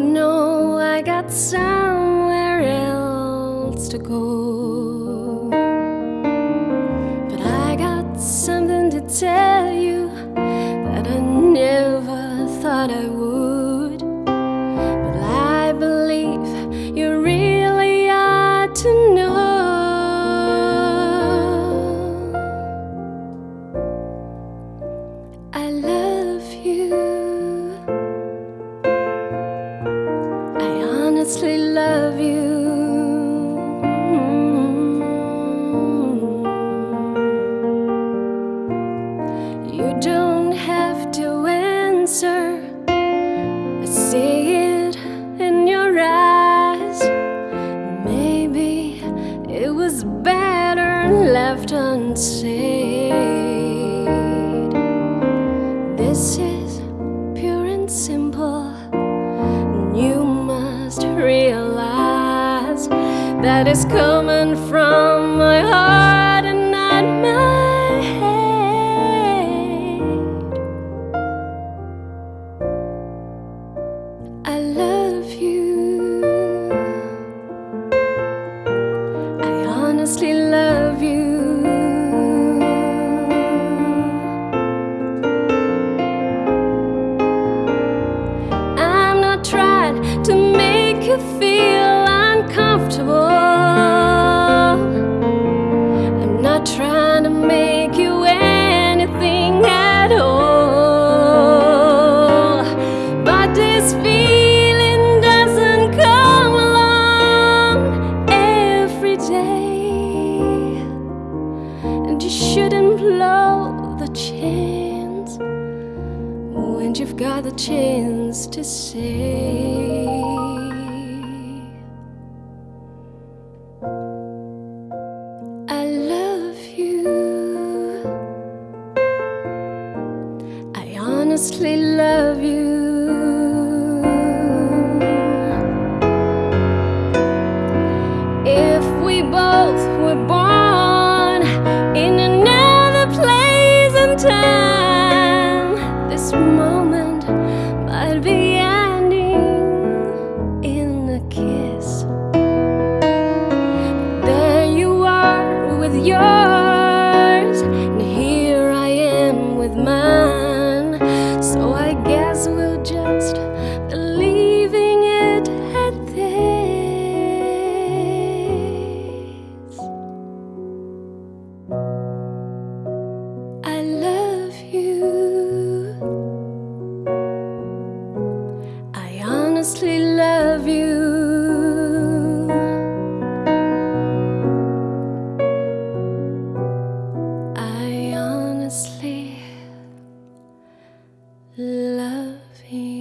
know I got somewhere else to go. But I got something to tell you That I never thought I would. Honestly love you. You don't have to answer. I see it in your eyes. Maybe it was better left unsaid. That it's coming from my heart and not my head. I love you. I honestly love you. I'm not trying to make you feel uncomfortable. I'm not trying to make you anything at all. But this feeling doesn't come along every day. And you shouldn't blow the chance when you've got the chance to say honestly love you. If we both were born in another place and time This loving.